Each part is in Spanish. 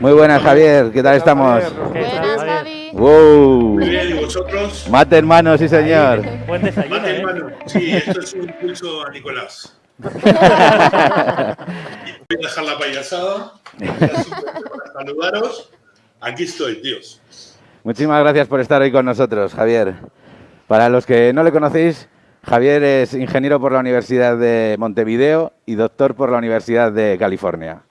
Muy buenas, Javier. ¿Qué tal estamos? Buenas, Javi. ¡Wow! Muy bien, ¿y vosotros? Mate en mano, sí, señor. Buen desayuno, Mate en ¿eh? mano. Sí, esto es un impulso a Nicolás. Voy a dejar la payasada. Para saludaros. Aquí estoy, tíos. Muchísimas gracias por estar hoy con nosotros, Javier. Para los que no le conocéis, Javier es ingeniero por la Universidad de Montevideo y doctor por la Universidad de California.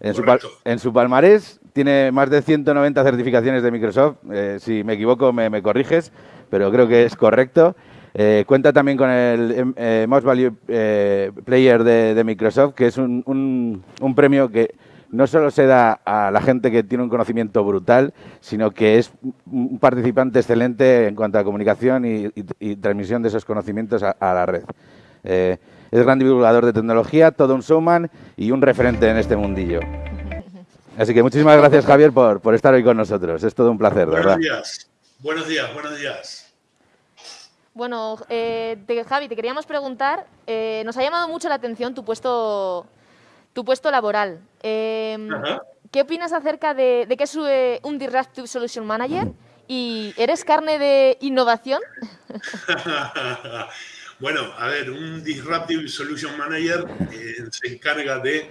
En su, en palmarés tiene más de 190 certificaciones de Microsoft. Eh, si me equivoco, me, me corriges, pero creo que es correcto. Eh, cuenta también con el em, eh, Most Value eh, Player de, de Microsoft, que es un, un- un premio que no solo se da a la gente que tiene un conocimiento brutal, sino que es un un participante excelente en cuanto a comunicación y, y- y transmisión de esos conocimientos a, a la red. Es gran divulgador de tecnología, todo un showman y un referente en este mundillo. Así que muchísimas gracias, Javier, por, por estar hoy con nosotros. Es todo un placer, Buenos verdad. días. Buenos días, buenos días. Bueno, eh, te- Javi, te queríamos preguntar, eh, nos ha llamado mucho la atención tu puesto, tu puesto laboral. Eh. ¿Qué opinas acerca de, de que es eh, un Disruptive Solution Manager? ¿Y eres carne de innovación? bueno, a ver, un Disruptive Solution Manager eh, se encarga de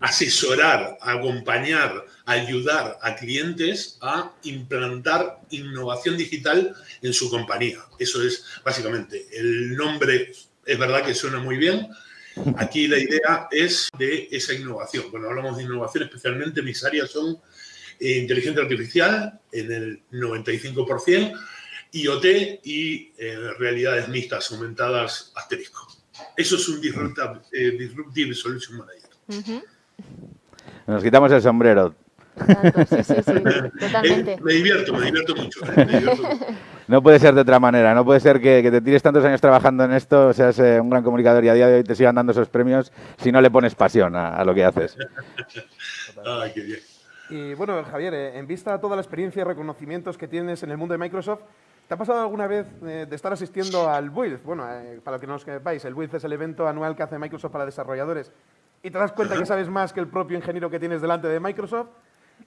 asesorar, acompañar, ayudar a clientes a implantar innovación digital en su compañía. Eso es básicamente el nombre, es verdad que suena muy bien. Aquí la idea es de esa innovación. Cuando hablamos de innovación, especialmente mis áreas son eh, inteligencia artificial en el 95%, IoT y eh, realidades mixtas aumentadas asterisco. Eso es un disruptive, eh, disruptive solution manager. Nos quitamos el sombrero. Tanto, sí, sí, sí, Eh, totalmente. me divierto, me divierto mucho. eh, me divierto mucho. No puede ser de otra manera. No puede ser que, que te tires tantos años trabajando en esto, seas eh, un gran comunicador y a día de hoy te sigan dando esos premios si no le pones pasión a, a lo que haces. Ay, qué bien. Y bueno, Javier, eh, en vista a toda la experiencia y reconocimientos que tienes en el mundo de Microsoft, ¿te ha pasado alguna vez eh, de estar asistiendo al Build? Bueno, eh, para los que no os sepáis, el Build es el evento anual que hace Microsoft para desarrolladores. Y te das cuenta que sabes más que el propio ingeniero que tienes delante de Microsoft.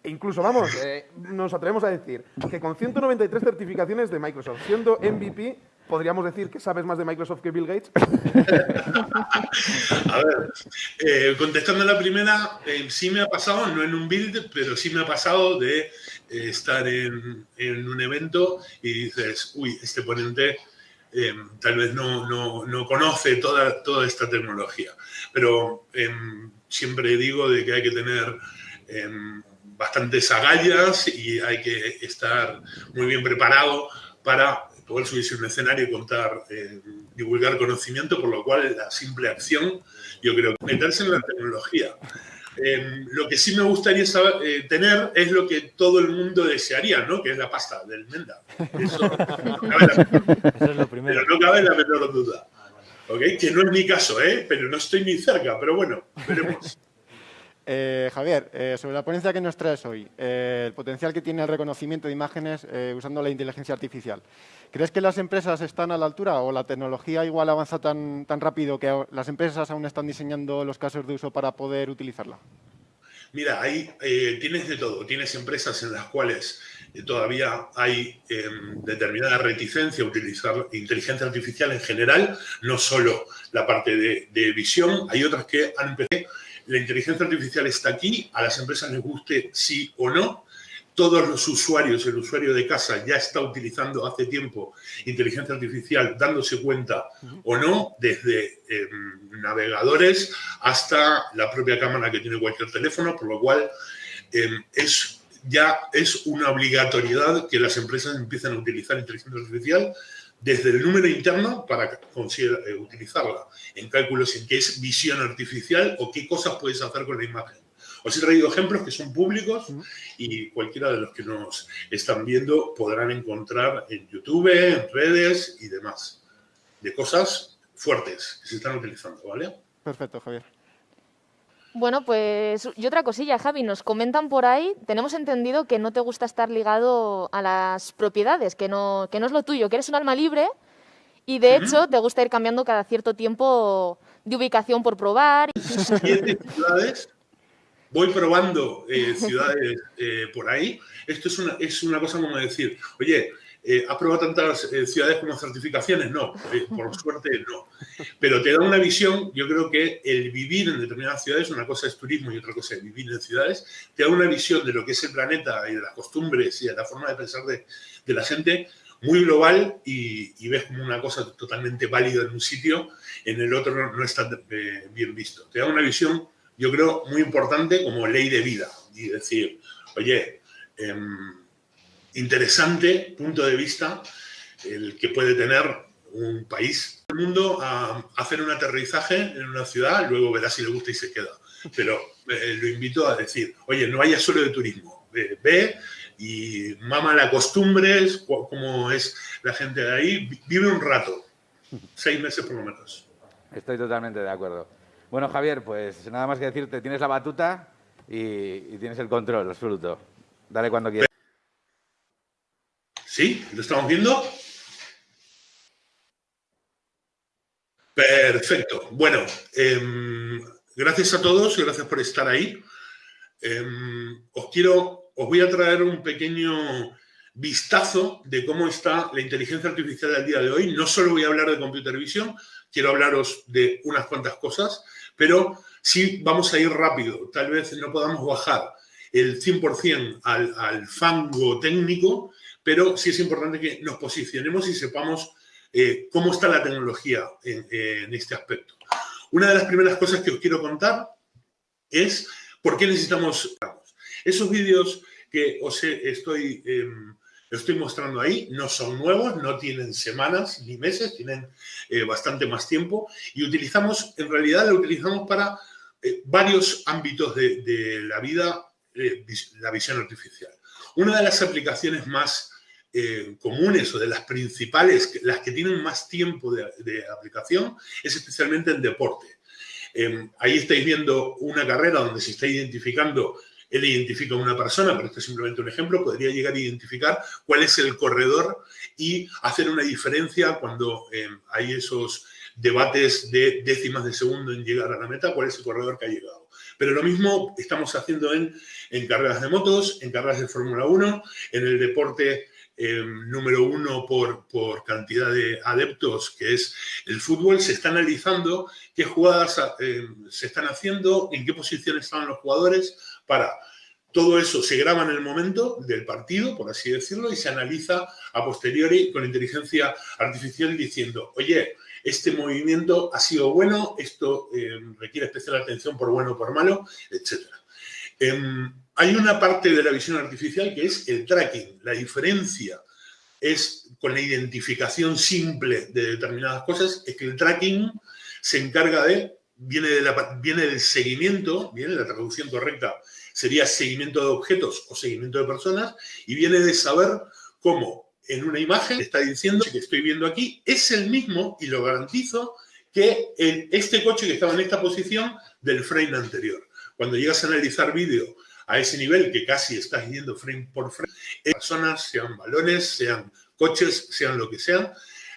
E incluso, vamos, eh, nos atrevemos a decir que con 193 certificaciones de Microsoft, siendo MVP, podríamos decir que sabes más de Microsoft que Bill Gates. A ver, eh, contestando la primera, eh, sí me ha pasado, no en un build, pero sí me ha pasado de eh, estar en, un evento y dices, uy, este ponente eh, tal vez no, no- no conoce toda, toda esta tecnología. Pero em, siempre digo de que hay que tener em, bastantes agallas y hay que estar muy bien preparado para poder subirse a un escenario y contar, eh, divulgar conocimiento, por lo cual la simple acción, yo creo meterse en la tecnología. Eh, lo que sí me gustaría saber, eh, tener es lo que todo el mundo desearía, ¿no? Que es la pasta del Menda. Eso no cabe la Eso es lo primero. pero no cabe la menor duda. ¿Ok? Que no es mi caso, ¿eh? Pero no estoy ni cerca, pero bueno, veremos. Eh, Javier, eh, sobre la ponencia que nos traes hoy, eh, el potencial que tiene el reconocimiento de imágenes usando la inteligencia artificial. ¿Crees que las empresas están a la altura o la tecnología igual avanza tan, rápido que las empresas aún están diseñando los casos de uso para poder utilizarla? Mira, ahí tienes de todo. Tienes empresas en las cuales todavía hay eh, determinada reticencia a utilizar inteligencia artificial en general, no solo la parte de, de visión. Hay otras que han empezado. La inteligencia artificial está aquí, a las empresas les guste sí o no. Todos los usuarios, el usuario de casa ya está utilizando hace tiempo inteligencia artificial, dándose cuenta o no, desde eh, navegadores hasta la propia cámara que tiene cualquier teléfono, por lo cual eh, es, ya es una obligatoriedad que las empresas empiecen a utilizar inteligencia artificial desde el número interno para eh, utilizarla en cálculos en qué es visión artificial o qué cosas puedes hacer con la imagen. Os he traído ejemplos que son públicos y cualquiera de los que nos están viendo podrán encontrar en YouTube, en redes y demás, de cosas fuertes que se están utilizando, ¿vale? Perfecto, Javier. Bueno, pues y otra cosilla, Javi, nos comentan por ahí, tenemos entendido que no te gusta estar ligado a las propiedades, que no, que no es lo tuyo, que eres un alma libre y de hecho te gusta ir cambiando cada cierto tiempo de ubicación por probar. Siete ciudades voy probando eh, ciudades eh, por ahí. Esto es una, es una cosa como decir, oye, eh, ¿has probado tantas ciudades como certificaciones? No, por suerte no. Pero te da una visión, yo creo que el vivir en determinadas ciudades, una cosa es turismo y otra cosa es vivir en ciudades, te da una visión de lo que es el planeta y de las costumbres y de la forma de pensar de, de la gente muy global y, ves como una cosa totalmente válida en un sitio, en el otro no, no está bien visto. Te da una visión yo creo, muy importante como ley de vida. Y decir, oye, em, interesante punto de vista el que puede tener un país. El mundo a hacer un aterrizaje en una ciudad, luego verá si le gusta y se queda. Pero eh, lo invito a decir, oye, no vaya solo de turismo, ve, y mama la costumbres, cómo es la gente de ahí, vive un rato, seis meses por lo menos. Estoy totalmente de acuerdo. Bueno, Javier, pues nada más que decirte, tienes la batuta y, tienes el control absoluto. Dale cuando quieras. ¿Sí? ¿Lo estamos viendo? Perfecto. Bueno, em, gracias a todos y gracias por estar ahí. Em, os quiero, os voy a traer un pequeño vistazo de cómo está la inteligencia artificial al día de hoy. No solo voy a hablar de computer vision, quiero hablaros de unas cuantas cosas pero sí vamos a ir rápido. Tal vez no podamos bajar el 100% al, al fango técnico, pero sí es importante que nos posicionemos y sepamos eh, cómo está la tecnología en, este aspecto. Una de las primeras cosas que os quiero contar es por qué necesitamos esos vídeos que os estoy em, estoy mostrando ahí, no son nuevos, no tienen semanas ni meses, tienen eh, bastante más tiempo y utilizamos, en realidad lo utilizamos para eh, varios ámbitos de, la vida, la visión artificial. Una de las aplicaciones más comunes o de las principales, las que tienen más tiempo de, aplicación, es especialmente en deporte. Em, ahí estáis viendo una carrera donde se está identificando él identifica a una persona, pero este es simplemente un ejemplo, podría llegar a identificar cuál es el corredor y hacer una diferencia cuando eh, hay esos debates de décimas de segundo en llegar a la meta, cuál es el corredor que ha llegado. Pero lo mismo estamos haciendo en, en carreras de motos, en carreras de Fórmula 1, en el deporte eh, número uno por, por, cantidad de adeptos, que es el fútbol, se está analizando qué jugadas eh, se están haciendo, en qué posición estaban los jugadores, para todo eso se graba en el momento del partido, por así decirlo, y se analiza a posteriori con inteligencia artificial diciendo, oye, este movimiento ha sido bueno, esto eh, requiere especial atención por bueno o por malo, etc. Hay una parte de la visión artificial que es el tracking. La diferencia es con la identificación simple de determinadas cosas, es que el tracking se encarga de, viene, de la, viene del seguimiento, viene la traducción correcta sería seguimiento de objetos o seguimiento de personas y viene de saber cómo en una imagen está diciendo que estoy viendo aquí es el mismo y lo garantizo que este coche que estaba en esta posición del frame anterior. Cuando llegas a analizar vídeo a ese nivel que casi estás viendo frame por frame, personas, sean balones, sean coches, sean lo que sean,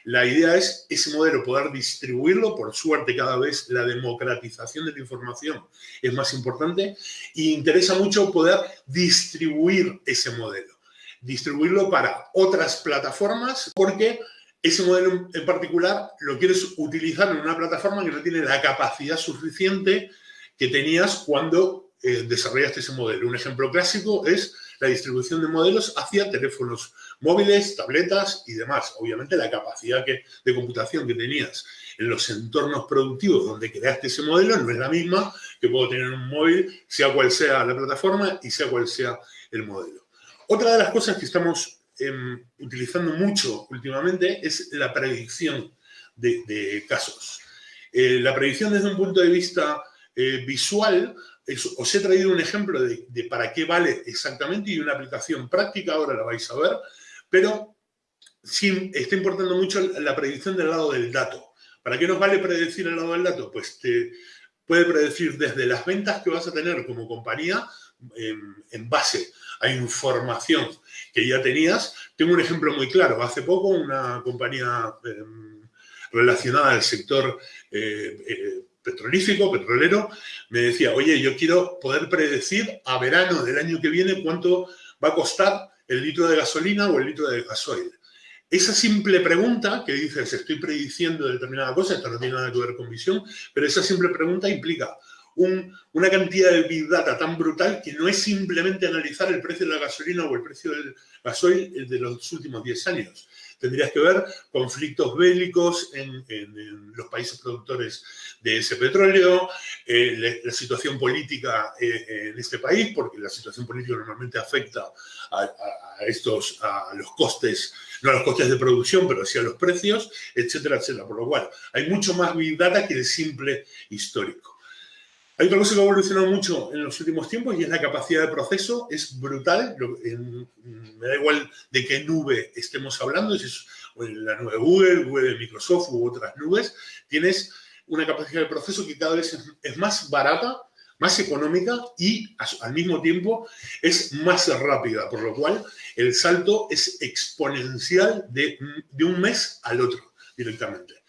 la idea es ese modelo poder distribuirlo, por suerte cada vez la democratización de la información es más importante y interesa mucho poder distribuir ese modelo, distribuirlo para otras plataformas porque ese modelo en particular lo quieres utilizar en una plataforma que no tiene la capacidad suficiente que tenías cuando eh, desarrollaste ese modelo. Un ejemplo clásico es la distribución de modelos hacia teléfonos móviles, tabletas y demás. Obviamente la capacidad de computación que tenías en los entornos productivos donde creaste ese modelo no es la misma que puedo tener en un móvil, sea cual sea la plataforma y sea cual sea el modelo. Otra de las cosas que estamos em, utilizando mucho últimamente es la predicción de, casos. Eh, la predicción desde un punto de vista eh, visual os he traído un ejemplo de, para qué vale exactamente y una aplicación práctica, ahora la vais a ver, pero sí está importando mucho la predicción del lado del dato. ¿Para qué nos vale predecir el lado del dato? Pues te puede predecir desde las ventas que vas a tener como compañía en, base a información que ya tenías. Tengo un ejemplo muy claro. Hace poco una compañía em, relacionada al sector eh, eh, petrolífico, petrolero, me decía, oye, yo quiero poder predecir a verano del año que viene cuánto va a costar el litro de gasolina o el litro de gasoil. Esa simple pregunta que dices, estoy prediciendo determinada cosa, esto no tiene nada que ver con visión, pero esa simple pregunta implica una cantidad de big data tan brutal que no es simplemente analizar el precio de la gasolina o el precio del gasoil de los últimos 10 años. Tendrías que ver conflictos bélicos en, los países productores de ese petróleo, eh, la, situación política eh, en este país, porque la situación política normalmente afecta a, estos, a los costes, no a los costes de producción, pero sí a los precios, etcétera, etcétera. Por lo cual, hay mucho más big data que el simple histórico. Hay otra cosa que ha evolucionado mucho en los últimos tiempos y es la capacidad de proceso. Es brutal. me da igual de qué nube estemos hablando, si es la nube Google, Google de Microsoft u otras nubes. Tienes una capacidad de proceso que cada vez es, más barata, más económica y al mismo tiempo es más rápida, por lo cual el salto es exponencial de, de un mes al otro directamente.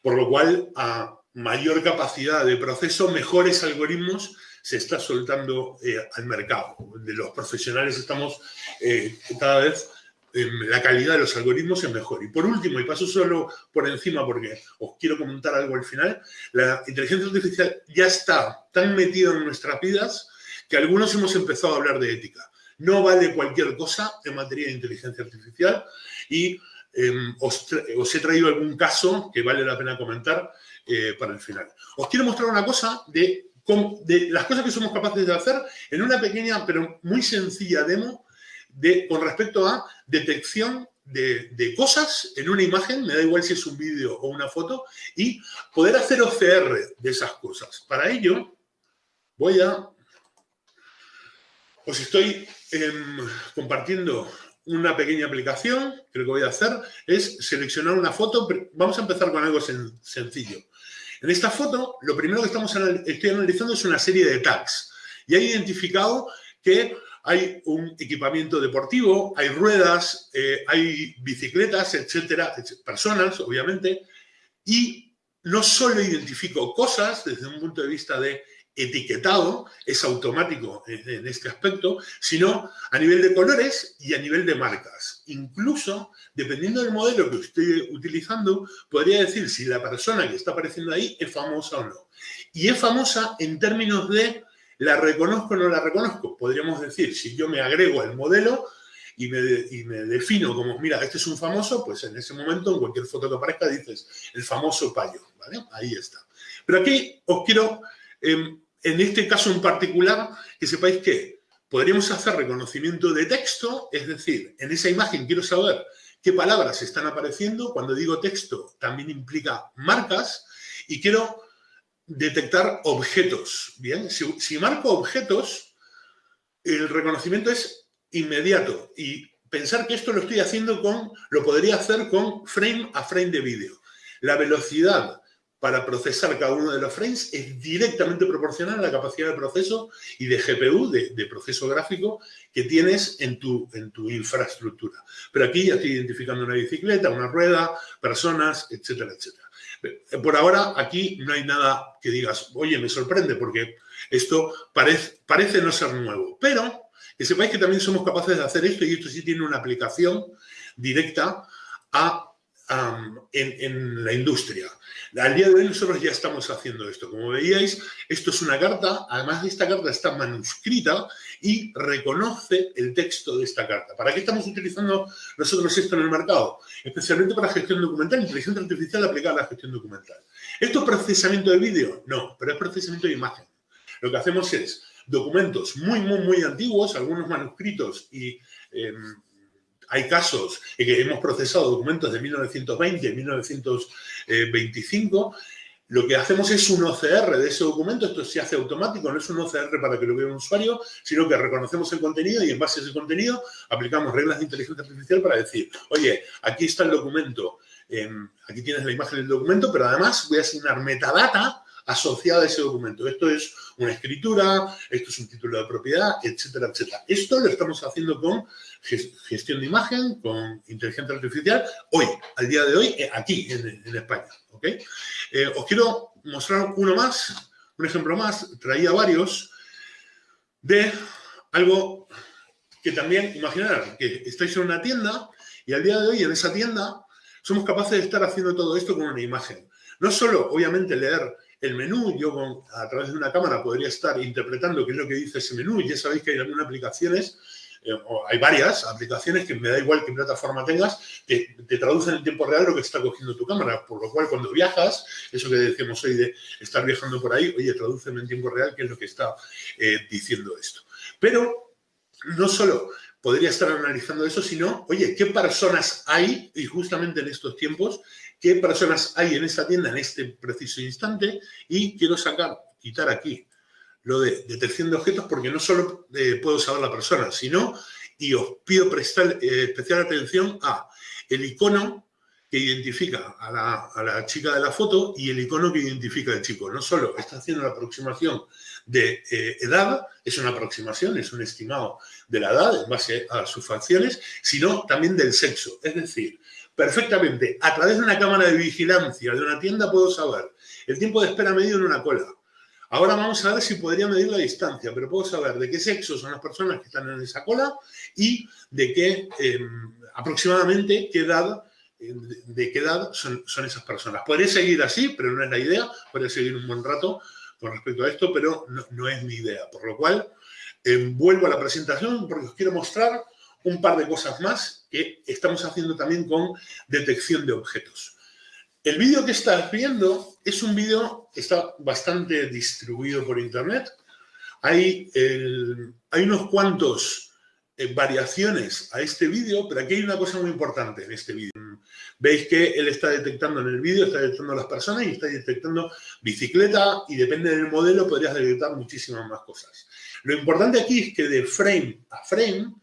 Por lo cual, a mayor capacidad de proceso, mejores algoritmos se está soltando eh, al mercado. De los profesionales estamos eh, cada vez, la calidad de los algoritmos es mejor. Y por último, y paso solo por encima porque os quiero comentar algo al final, la inteligencia artificial ya está tan metida en nuestras vidas que algunos hemos empezado a hablar de ética. No vale cualquier cosa en materia de inteligencia artificial y em, os, os he traído algún caso que vale la pena comentar eh, para el final. Os quiero mostrar una cosa de, las cosas que somos capaces de hacer en una pequeña pero muy sencilla demo de, con respecto a detección de, de, cosas en una imagen, me da igual si es un vídeo o una foto, y poder hacer OCR de esas cosas. Para ello, voy a... Os estoy em, compartiendo una pequeña aplicación que lo que voy a hacer es seleccionar una foto. Vamos a empezar con algo sencillo. En esta foto, lo primero que estamos estoy analizando es una serie de tags. Y he identificado que hay un equipamiento deportivo, hay ruedas, eh, hay bicicletas, etcétera, personas, obviamente. Y no solo identifico cosas desde un punto de vista de etiquetado, es automático en, este aspecto, sino a nivel de colores y a nivel de marcas. Incluso, dependiendo del modelo que estoy utilizando, podría decir si la persona que está apareciendo ahí es famosa o no. Y es famosa en términos de la reconozco o no la reconozco. Podríamos decir, si yo me agrego al modelo y me, defino como, mira, este es un famoso, pues en ese momento, en cualquier foto que aparezca, dices, el famoso payo. Ahí está. Pero aquí os quiero... Em, en este caso en particular, que sepáis que podríamos hacer reconocimiento de texto, es decir, en esa imagen quiero saber qué palabras están apareciendo. Cuando digo texto, también implica marcas y quiero detectar objetos. Bien, si, si marco objetos, el reconocimiento es inmediato y pensar que esto lo estoy haciendo con, lo podría hacer con frame a frame de vídeo. La velocidad para procesar cada uno de los frames es directamente proporcional a la capacidad de proceso y de GPU, de, proceso gráfico, que tienes en tu, infraestructura. Pero aquí ya estoy identificando una bicicleta, una rueda, personas, etcétera, etcétera. Por ahora, aquí no hay nada que digas, oye, me sorprende, porque esto parece, parece no ser nuevo. Pero que sepáis que también somos capaces de hacer esto y esto sí tiene una aplicación directa a en, la industria. Al día de hoy nosotros ya estamos haciendo esto. Como veíais, esto es una carta, además de esta carta está manuscrita y reconoce el texto de esta carta. ¿Para qué estamos utilizando nosotros esto en el mercado? Especialmente para gestión documental, inteligencia artificial aplicada a la gestión documental. ¿Esto es procesamiento de vídeo? No, pero es procesamiento de imagen. Lo que hacemos es documentos muy, muy, muy antiguos, algunos manuscritos y... Em, hay casos en que hemos procesado documentos de 1920 y 1925. Lo que hacemos es un OCR de ese documento, esto se hace automático, no es un OCR para que lo vea un usuario, sino que reconocemos el contenido y en base a ese contenido aplicamos reglas de inteligencia artificial para decir, oye, aquí está el documento, em, aquí tienes la imagen del documento, pero además voy a asignar metadata asociada a ese documento. Esto es una escritura, esto es un título de propiedad, etcétera, etcétera. Esto lo estamos haciendo con gestión de imagen, con inteligencia artificial, hoy, al día de hoy, eh, aquí en, España. Eh, os quiero mostrar uno más, un ejemplo más, traía varios, de algo que también, imaginar que estáis en una tienda y al día de hoy en esa tienda somos capaces de estar haciendo todo esto con una imagen. No solo, obviamente, leer el menú, yo a través de una cámara podría estar interpretando qué es lo que dice ese menú, ya sabéis que hay algunas aplicaciones, eh, o hay varias aplicaciones que me da igual qué plataforma tengas, te, te, traducen en tiempo real lo que está cogiendo tu cámara, por lo cual cuando viajas, eso que decíamos hoy de estar viajando por ahí, oye, tradúceme en tiempo real qué es lo que está eh, diciendo esto. Pero no solo podría estar analizando eso, sino, oye, ¿qué personas hay? Y justamente en estos tiempos, ¿qué personas hay en esta tienda en este preciso instante? Y quiero sacar, quitar aquí lo de detección de objetos porque no solo eh, puedo saber la persona, sino, y os pido prestar eh, especial atención a el icono que identifica a la, a la, chica de la foto y el icono que identifica al chico. No solo está haciendo la aproximación de eh, edad, es una aproximación, es un estimado de la edad en base a sus facciones, sino también del sexo. Es decir, perfectamente, a través de una cámara de vigilancia de una tienda puedo saber el tiempo de espera medio en una cola. Ahora vamos a ver si podría medir la distancia, pero puedo saber de qué sexo son las personas que están en esa cola y de qué, em, aproximadamente, qué edad de qué edad son, esas personas. Podría seguir así, pero no es la idea, podría seguir un buen rato con respecto a esto, pero no, es mi idea. Por lo cual, eh, vuelvo a la presentación porque os quiero mostrar un par de cosas más que estamos haciendo también con detección de objetos. El vídeo que estás viendo es un vídeo que está bastante distribuido por internet. Hay, hay unos cuantos eh, variaciones a este vídeo, pero aquí hay una cosa muy importante en este vídeo. Veis que él está detectando en el vídeo, está detectando las personas y está detectando bicicleta y depende del modelo podrías detectar muchísimas más cosas. Lo importante aquí es que de frame a frame,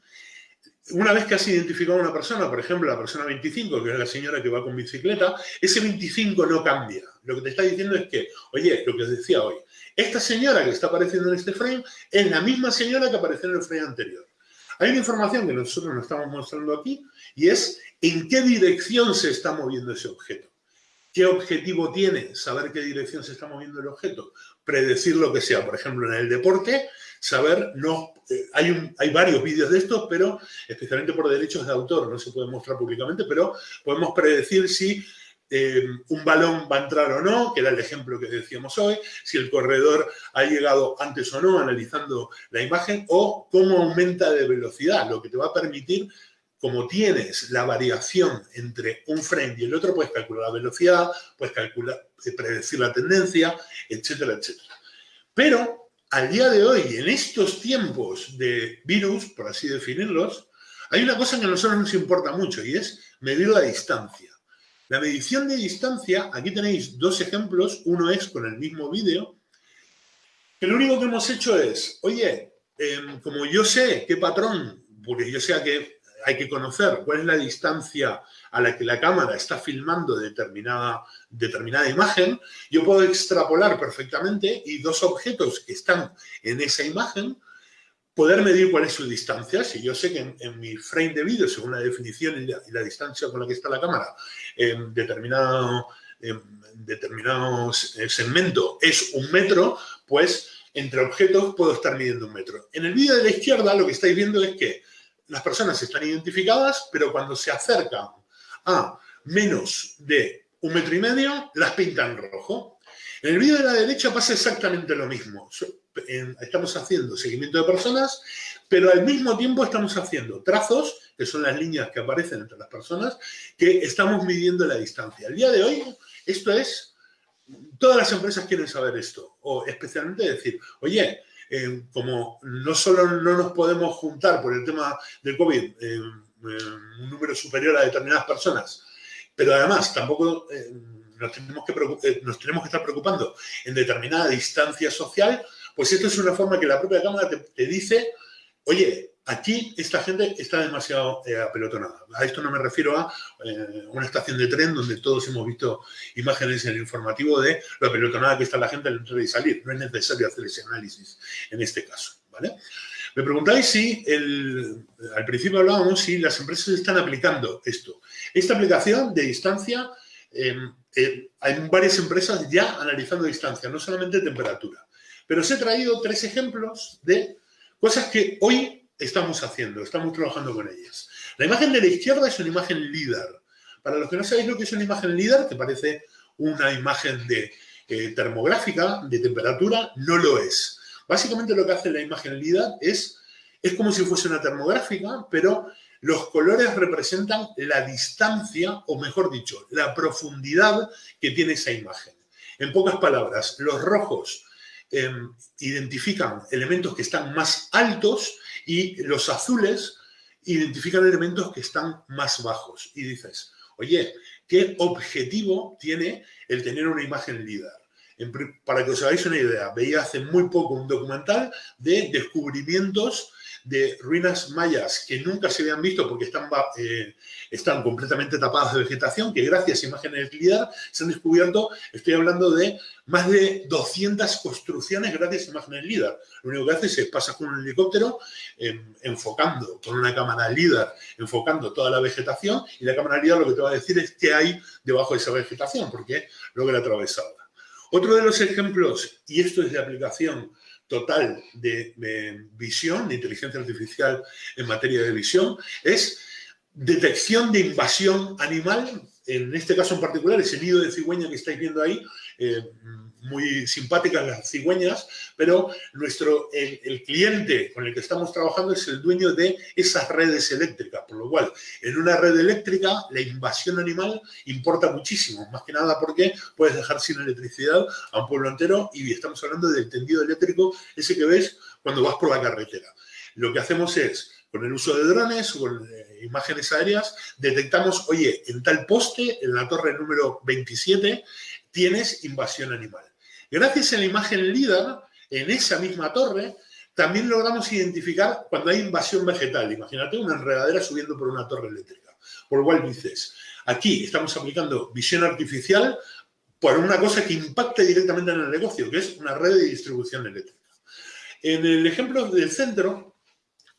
una vez que has identificado a una persona, por ejemplo, la persona 25, que es la señora que va con bicicleta, ese 25 no cambia. Lo que te está diciendo es que, oye, lo que os decía hoy, esta señora que está apareciendo en este frame es la misma señora que apareció en el frame anterior. Hay una información que nosotros nos estamos mostrando aquí y es en qué dirección se está moviendo ese objeto. ¿Qué objetivo tiene? Saber qué dirección se está moviendo el objeto. Predecir lo que sea. Por ejemplo, en el deporte, saber, no, eh, hay, hay varios vídeos de estos, pero especialmente por derechos de autor, no se puede mostrar públicamente, pero podemos predecir si eh, un balón va a entrar o no, que era el ejemplo que decíamos hoy, si el corredor ha llegado antes o no, analizando la imagen, o cómo aumenta de velocidad, lo que te va a permitir, como tienes la variación entre un frame y el otro, puedes calcular la velocidad, puedes calcular, eh, predecir la tendencia, etcétera, etcétera. Pero al día de hoy, en estos tiempos de virus, por así definirlos, hay una cosa que a nosotros nos importa mucho y es medir la distancia. La medición de distancia, aquí tenéis dos ejemplos, uno es con el mismo vídeo, que lo único que hemos hecho es, oye, em, como yo sé qué patrón, porque yo sé que hay que conocer cuál es la distancia a la que la cámara está filmando determinada, determinada imagen, yo puedo extrapolar perfectamente y dos objetos que están en esa imagen poder medir cuál es su distancia. Si yo sé que en, mi frame de vídeo, según la definición y la, distancia con la que está la cámara, en determinado, determinado segmento es un metro, pues entre objetos puedo estar midiendo un metro. En el vídeo de la izquierda lo que estáis viendo es que las personas están identificadas, pero cuando se acercan a menos de un metro y medio, las pintan rojo. En el vídeo de la derecha pasa exactamente lo mismo. Estamos haciendo seguimiento de personas, pero al mismo tiempo estamos haciendo trazos, que son las líneas que aparecen entre las personas, que estamos midiendo la distancia. Al día de hoy, esto es, todas las empresas quieren saber esto, o especialmente decir, oye, eh, como no solo no nos podemos juntar por el tema del COVID, eh, eh, un número superior a determinadas personas, pero además tampoco nos tenemos, que eh, nos tenemos que estar preocupando en determinada distancia social, pues esto es una forma que la propia Cámara te, dice, oye, aquí esta gente está demasiado eh, apelotonada. A esto no me refiero a eh, una estación de tren donde todos hemos visto imágenes en el informativo de lo apelotonada que está la gente al entrar y salir. No es necesario hacer ese análisis en este caso. ¿vale? Me preguntáis si, al principio hablábamos, si las empresas están aplicando esto. Esta aplicación de distancia, em, eh, hay varias empresas ya analizando distancia, no solamente temperatura. Pero os he traído tres ejemplos de cosas que hoy estamos haciendo, estamos trabajando con ellas. La imagen de la izquierda es una imagen LIDAR. Para los que no sabéis lo que es una imagen LIDAR, que parece una imagen de, eh, termográfica de temperatura, no lo es. Básicamente lo que hace la imagen LIDAR es, es como si fuese una termográfica, pero los colores representan la distancia, o mejor dicho, la profundidad que tiene esa imagen. En pocas palabras, los rojos em, identifican elementos que están más altos y los azules identifican elementos que están más bajos. Y dices, oye, ¿qué objetivo tiene el tener una imagen LIDAR? para que os hagáis una idea, veía hace muy poco un documental de descubrimientos de ruinas mayas que nunca se habían visto porque están, eh, están completamente tapadas de vegetación, que gracias a imágenes LIDAR se han descubierto, estoy hablando de más de 200 construcciones gracias a imágenes LIDAR. Lo único que hace es pasa con un helicóptero em, enfocando, con una cámara LIDAR, enfocando toda la vegetación y la cámara LIDAR lo que te va a decir es qué hay debajo de esa vegetación, porque lo que la atravesado. Otro de los ejemplos, y esto es de aplicación total de, visión, de inteligencia artificial en materia de visión, es detección de invasión animal, en este caso en particular, ese nido de cigüeña que estáis viendo ahí, eh, muy simpáticas las cigüeñas, pero nuestro, el, cliente con el que estamos trabajando es el dueño de esas redes eléctricas, por lo cual en una red eléctrica la invasión animal importa muchísimo, más que nada porque puedes dejar sin electricidad a un pueblo entero y estamos hablando del tendido eléctrico, ese que ves cuando vas por la carretera. Lo que hacemos es con el uso de drones, con eh, imágenes aéreas, detectamos, oye, en tal poste, en la torre número 27, tienes invasión animal. Gracias a la imagen LIDAR, en esa misma torre, también logramos identificar cuando hay invasión vegetal. Imagínate una enredadera subiendo por una torre eléctrica. Por lo cual dices, aquí estamos aplicando visión artificial por una cosa que impacta directamente en el negocio, que es una red de distribución eléctrica. En el ejemplo del centro,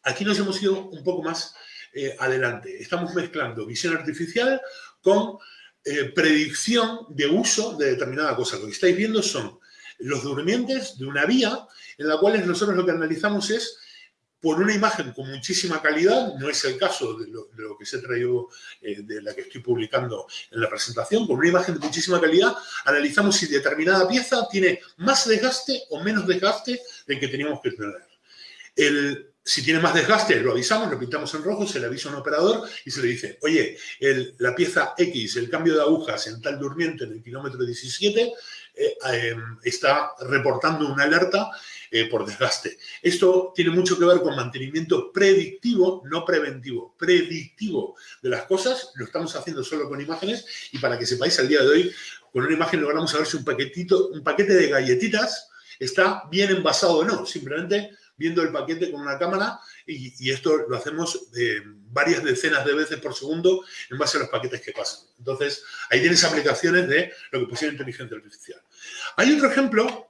aquí nos hemos ido un poco más eh, adelante. Estamos mezclando visión artificial con eh, predicción de uso de determinada cosa. Lo que estáis viendo son los durmientes de una vía en la cual nosotros lo que analizamos es por una imagen con muchísima calidad, no es el caso de lo, que se ha traído, eh, de la que estoy publicando en la presentación, con una imagen de muchísima calidad, analizamos si determinada pieza tiene más desgaste o menos desgaste del que teníamos que tener. El, si tiene más desgaste, lo avisamos, lo pintamos en rojo, se le avisa a un operador y se le dice, oye, la pieza X, el cambio de agujas en tal durmiente en el kilómetro 17, eh, em, está reportando una alerta eh, por desgaste. Esto tiene mucho que ver con mantenimiento predictivo, no preventivo, predictivo de las cosas. Lo estamos haciendo solo con imágenes y para que sepáis, al día de hoy, con una imagen logramos saber si un paquetito, un paquete de galletitas está bien envasado o no. Simplemente viendo el paquete con una cámara y, esto lo hacemos eh, varias decenas de veces por segundo en base a los paquetes que pasan. Entonces, ahí tienes aplicaciones de lo que pusieron inteligencia artificial. Hay otro ejemplo,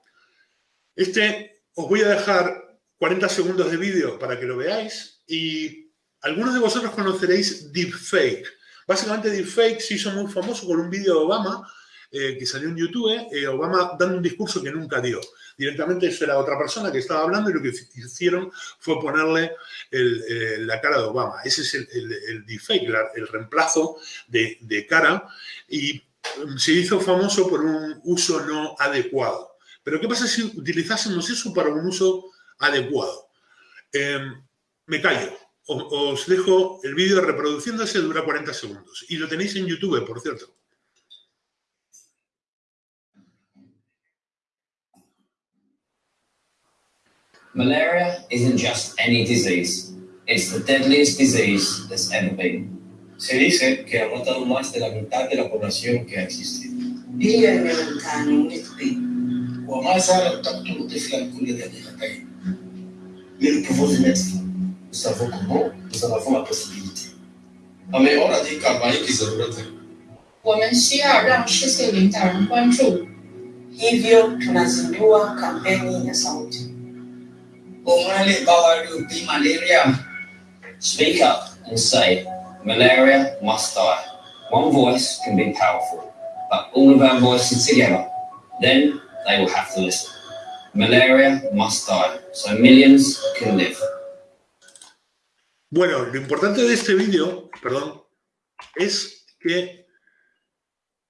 este os voy a dejar 40 segundos de vídeo para que lo veáis y algunos de vosotros conoceréis Deepfake. Básicamente Deepfake se hizo muy famoso con un vídeo de Obama eh, que salió en YouTube, eh, Obama dando un discurso que nunca dio. Directamente eso era otra persona que estaba hablando y lo que hicieron fue ponerle eh, la cara de Obama. Ese es el, el, deepfake, el reemplazo de, de cara y mm, se hizo famoso por un uso no adecuado. Pero ¿qué pasa si utilizásemos eso para un uso adecuado? Em, me callo. os dejo el vídeo reproduciéndose, dura 40 segundos. Y lo tenéis en YouTube, por cierto. Malaria isn't just any disease. It's the deadliest disease there's ever been. Se dice que ha matado más de la mitad de la población que ha existido. وما زالت تقتل طفلا كل دقيقتين. من البروفوز nous savons comment, nous en avons la possibilité. हमें और अधिक कार्रवाई की जरूरत है 我们需要让世界领导人关注。 Hivyo tunazindua kampeni ya sauti. Bawarupi malaria. Speak up and say, malaria must die. One voice can be powerful, but all of our voices together, then they will have to listen. Malaria must die, so millions can live. Bueno, lo importante de este vídeo, perdón, es que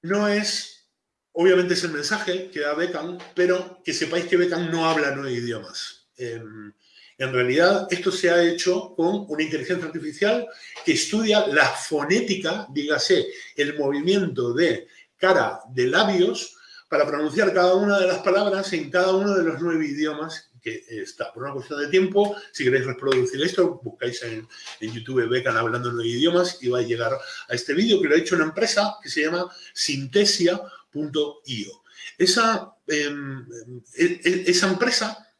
no es, obviamente es el mensaje que da Beckham, pero que sepáis que Beckham no habla nueve idiomas. Em, en realidad, esto se ha hecho con una inteligencia artificial que estudia la fonética, dígase, el movimiento de cara de labios para pronunciar cada una de las palabras en cada uno de los nueve idiomas que está. Por una cuestión de tiempo, si queréis reproducir esto, buscáis en, YouTube Beckham hablando nueve idiomas y va a llegar a este vídeo que lo ha hecho una empresa que se llama Synthesia.io. Esa, em, e- e- esa empresa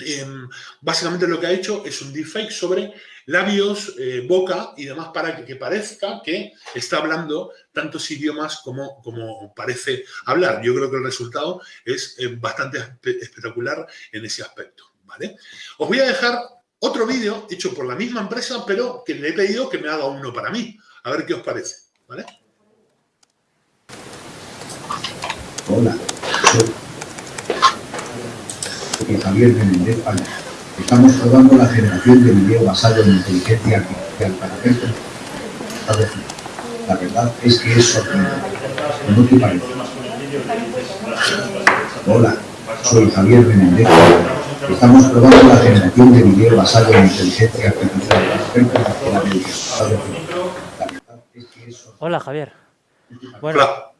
em, básicamente lo que ha hecho es un deepfake sobre labios, eh, boca y demás para que, parezca que está hablando tantos idiomas como, como parece hablar. Yo creo que el resultado es eh, bastante espe- espectacular en ese aspecto. ¿vale? Os voy a dejar otro vídeo hecho por la misma empresa, pero que le he pedido que me haga uno para mí. A ver qué os parece. ¿vale? Hola, Javier Menéndez Palma. Estamos probando la generación de video basado en inteligencia artificial para vez. La verdad es que es sorprendente. ¿No te parece? Hola, soy Javier Menéndez. Estamos probando la generación de video basado en inteligencia artificial para sorprendente. Hola, Javier. Bueno, Hola.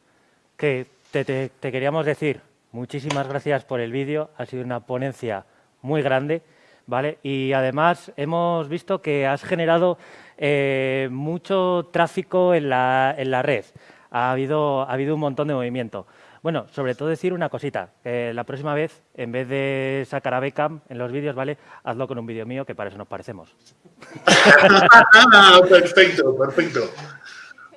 que te, te- te queríamos decir muchísimas gracias por el vídeo. Ha sido una ponencia muy grande, ¿vale? Y además hemos visto que has generado eh, mucho tráfico en la, en la red. Ha habido, ha habido un montón de movimiento. Bueno, sobre todo decir una cosita, la próxima vez, en vez de sacar a Beckham en los vídeos, ¿vale? Hazlo con un vídeo mío, que para eso nos parecemos. perfecto, perfecto.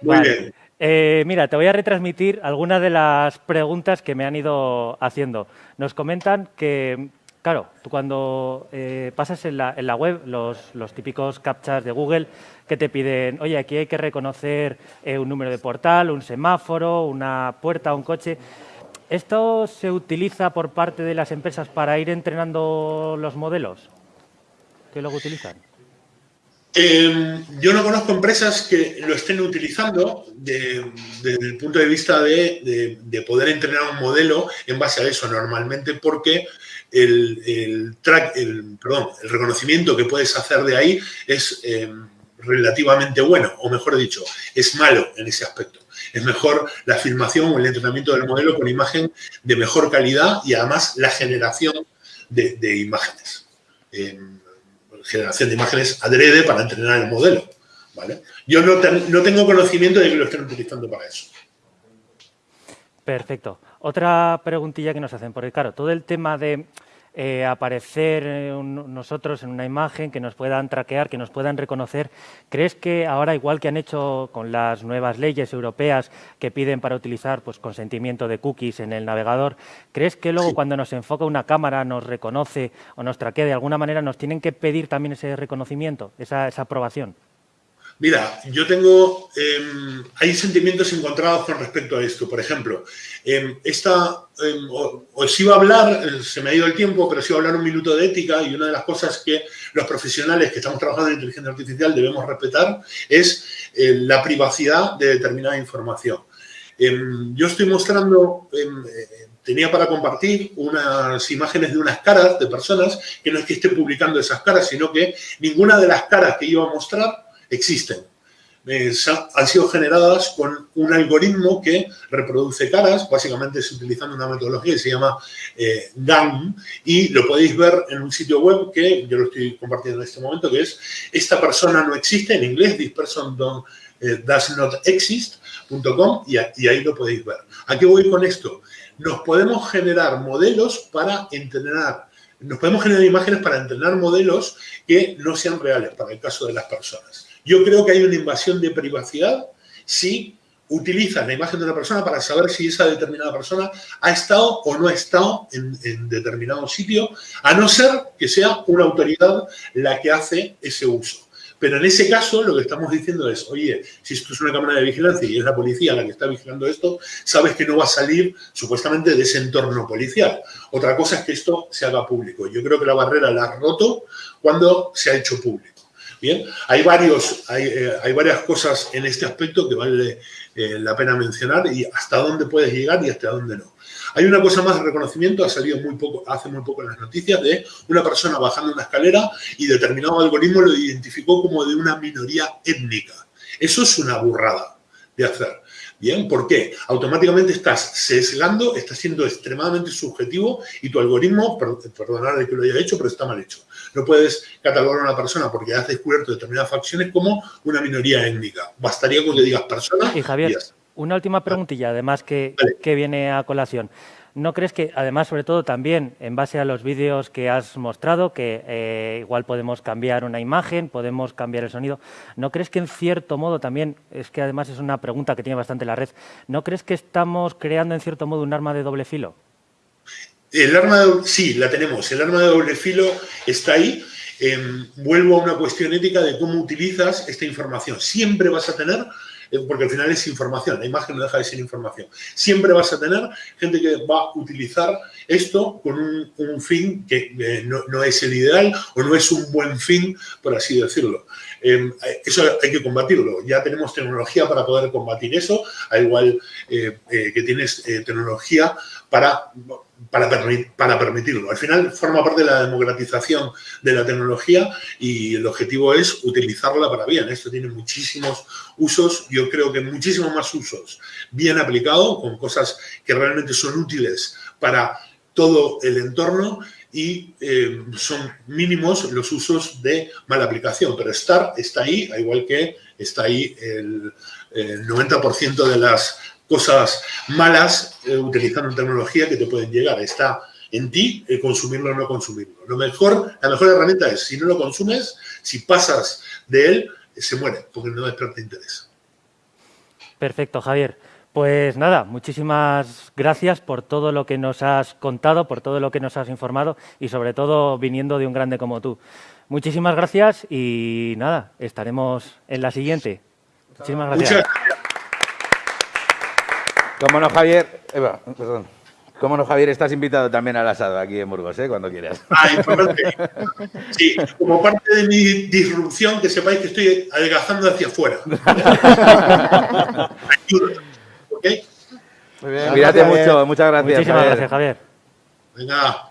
Muy Vale. bien. Eh, mira, te voy a retransmitir algunas de las preguntas que me han ido haciendo. Nos comentan que, claro, tú cuando eh, pasas en la, en la web los, típicos captchas de Google que te piden, oye, aquí hay que reconocer eh, un número de portal, un semáforo, una puerta, un coche. ¿Esto se utiliza por parte de las empresas para ir entrenando los modelos? ¿Qué luego utilizan? Eh, yo no conozco empresas que lo estén utilizando de- desde el punto de vista de, de- de poder entrenar un modelo en base a eso normalmente porque el, perdón, el reconocimiento que puedes hacer de ahí es eh, relativamente bueno, o mejor dicho, es malo en ese aspecto. Es mejor la filmación o el entrenamiento del modelo con imagen de mejor calidad y además la generación de, imágenes. Eh, generación de imágenes adrede para entrenar el modelo. ¿vale? Yo no, no tengo conocimiento de que lo estén utilizando para eso. Perfecto. Otra preguntilla que nos hacen, porque claro, todo el tema de eh, aparecer eh, un- nosotros en una imagen, que nos puedan traquear, que nos puedan reconocer, ¿crees que ahora, igual que han hecho con las nuevas leyes europeas que piden para utilizar pues, consentimiento de cookies en el navegador, ¿crees que luego cuando nos enfoca una cámara, nos reconoce o nos traquea de alguna manera, nos tienen que pedir también ese reconocimiento, esa, esa aprobación? Mira, yo tengo, em, hay sentimientos encontrados con respecto a esto. Por ejemplo, em, esta, em, os iba a hablar, eh, se me ha ido el tiempo, pero os iba a hablar un minuto de ética y una de las cosas que los profesionales que estamos trabajando en inteligencia artificial debemos respetar es eh, la privacidad de determinada información. Yo estoy mostrando, eh, tenía para compartir unas imágenes de unas caras de personas que no es que esté publicando esas caras, sino que ninguna de las caras que iba a mostrar existen. Eh, han sido generadas con un algoritmo que reproduce caras, básicamente es utilizando una metodología que se llama eh, GAN, y lo podéis ver en un sitio web que yo lo estoy compartiendo en este momento, que es esta persona no existe, en inglés, this person don't, eh, does not exist.com, y, y ahí lo podéis ver. ¿A qué voy con esto? Nos podemos generar modelos para entrenar nos podemos generar imágenes para entrenar modelos que no sean reales para el caso de las personas. Yo creo que hay una invasión de privacidad si utilizan la imagen de una persona para saber si esa determinada persona ha estado o no ha estado en, en, determinado sitio, a no ser que sea una autoridad la que hace ese uso. Pero en ese caso lo que estamos diciendo es, oye, si esto es una cámara de vigilancia y es la policía la que está vigilando esto, sabes que no va a salir supuestamente de ese entorno policial. Otra cosa es que esto se haga público. Yo creo que la barrera la ha roto cuando se ha hecho público. Bien, hay, varios, hay, eh, hay varias cosas en este aspecto que vale eh, la pena mencionar y hasta dónde puedes llegar y hasta dónde no. Hay una cosa más de reconocimiento, ha salido muy poco, hace muy poco en las noticias, de una persona bajando una escalera y determinado algoritmo lo identificó como de una minoría étnica. Eso es una burrada de hacer. Bien, ¿por qué? Automáticamente estás sesgando, estás siendo extremadamente subjetivo y tu algoritmo, perdonad de que lo haya hecho, pero está mal hecho. No puedes catalogar a una persona porque has descubierto determinadas facciones como una minoría étnica. Bastaría con que digas persona y Javier, una última preguntilla, además, que, que viene a colación. ¿No crees que, además, sobre todo también en base a los vídeos que has mostrado, que eh, igual podemos cambiar una imagen, podemos cambiar el sonido, ¿no crees que en cierto modo también, es que además es una pregunta que tiene bastante la red, ¿no crees que estamos creando en cierto modo un arma de doble filo? El arma de, sí, la tenemos. El arma de doble filo está ahí. Em, vuelvo a una cuestión ética de cómo utilizas esta información. Siempre vas a tener porque al final es información, la imagen no deja de ser información. Siempre vas a tener gente que va a utilizar esto con un, fin que eh, no, es el ideal o no es un buen fin, por así decirlo. Em, eso hay que combatirlo. Ya tenemos tecnología para poder combatir eso, al igual eh, que tienes tecnología para, para, permitirlo. Al final forma parte de la democratización de la tecnología y el objetivo es utilizarla para bien. Esto tiene muchísimos usos, yo creo que muchísimos más usos bien aplicado, con cosas que realmente son útiles para todo el entorno y eh, son mínimos los usos de mala aplicación. Pero estar está ahí, igual que está ahí el, el 90% de las cosas malas eh, utilizando tecnología que te pueden llegar. Está en ti el consumirlo o no consumirlo. Lo mejor, la mejor herramienta es, si no lo consumes, si pasas de él, se muere, porque no despierta interés. Perfecto, Javier. Pues nada, muchísimas gracias por todo lo que nos has contado, por todo lo que nos has informado y sobre todo viniendo de un grande como tú. Muchísimas gracias y nada, estaremos en la siguiente. Muchísimas gracias. Como no, Javier, Eva, perdón. Como no, Javier, estás invitado también al asado aquí en Burgos, ¿eh? cuando quieras. Ah, importante. Sí, como parte de mi disrupción, que sepáis que estoy adelgazando hacia afuera. ¿Ok? Muy bien. Cuídate mucho, muchas gracias. Muchísimas gracias, Javier. Venga.